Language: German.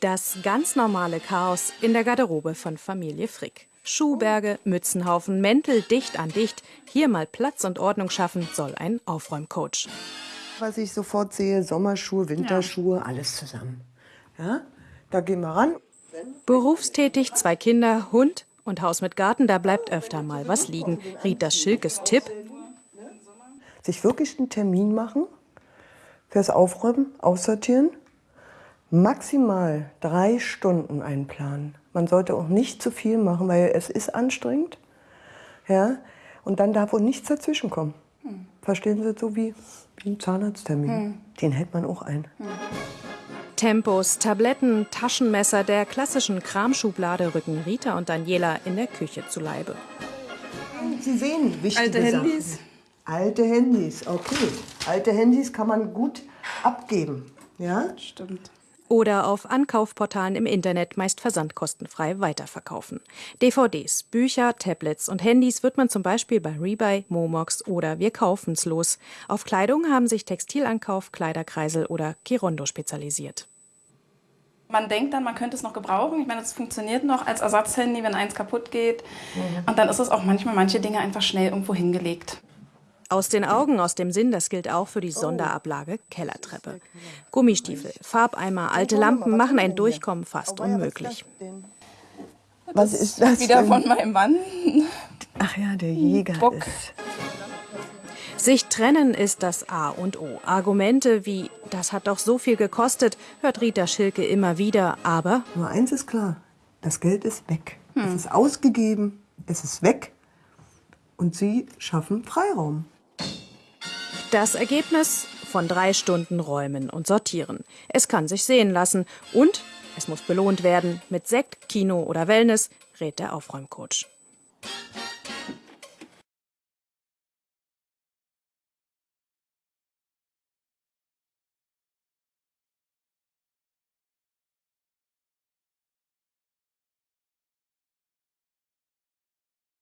Das ganz normale Chaos in der Garderobe von Familie Frick. Schuhberge, Mützenhaufen, Mäntel dicht an dicht. Hier mal Platz und Ordnung schaffen soll ein Aufräumcoach. Was ich sofort sehe, Sommerschuhe, Winterschuhe, alles zusammen. Ja, da gehen wir ran. Berufstätig, zwei Kinder, Hund und Haus mit Garten, da bleibt öfter mal was liegen. Rita Schilkes Tipp. Sich wirklich einen Termin machen fürs Aufräumen, Aussortieren maximal drei Stunden einplanen. Man sollte auch nicht zu viel machen, weil es ist anstrengend. Ja? Und dann darf auch nichts dazwischen kommen. Hm. Verstehen Sie, so wie, wie ein Zahnarzttermin. Hm. Den hält man auch ein. Hm. Tempos, Tabletten, Taschenmesser der klassischen Kramschublade rücken Rita und Daniela in der Küche zu Leibe. Sie sehen wichtige Alte Handys? Sachen. Alte Handys, okay. Alte Handys kann man gut abgeben. Ja? Stimmt oder auf Ankaufportalen im Internet meist versandkostenfrei weiterverkaufen. DVDs, Bücher, Tablets und Handys wird man zum Beispiel bei Rebuy, Momox oder Wir kaufen's los. Auf Kleidung haben sich Textilankauf, Kleiderkreisel oder Kirondo spezialisiert. Man denkt dann, man könnte es noch gebrauchen. Ich meine, es funktioniert noch als Ersatzhandy, wenn eins kaputt geht. Mhm. Und dann ist es auch manchmal manche Dinge einfach schnell irgendwo hingelegt. Aus den Augen, aus dem Sinn, das gilt auch für die Sonderablage Kellertreppe. Gummistiefel, Farbeimer, alte Lampen machen ein Durchkommen fast unmöglich. Was ist das? Wieder von meinem Mann. Ach ja, der Jäger Bock. ist. Sich trennen ist das A und O. Argumente wie, das hat doch so viel gekostet, hört Rita Schilke immer wieder, aber... Nur eins ist klar, das Geld ist weg. Hm. Es ist ausgegeben, es ist weg und Sie schaffen Freiraum. Das Ergebnis von drei Stunden Räumen und Sortieren. Es kann sich sehen lassen und es muss belohnt werden mit Sekt, Kino oder Wellness, rät der Aufräumcoach.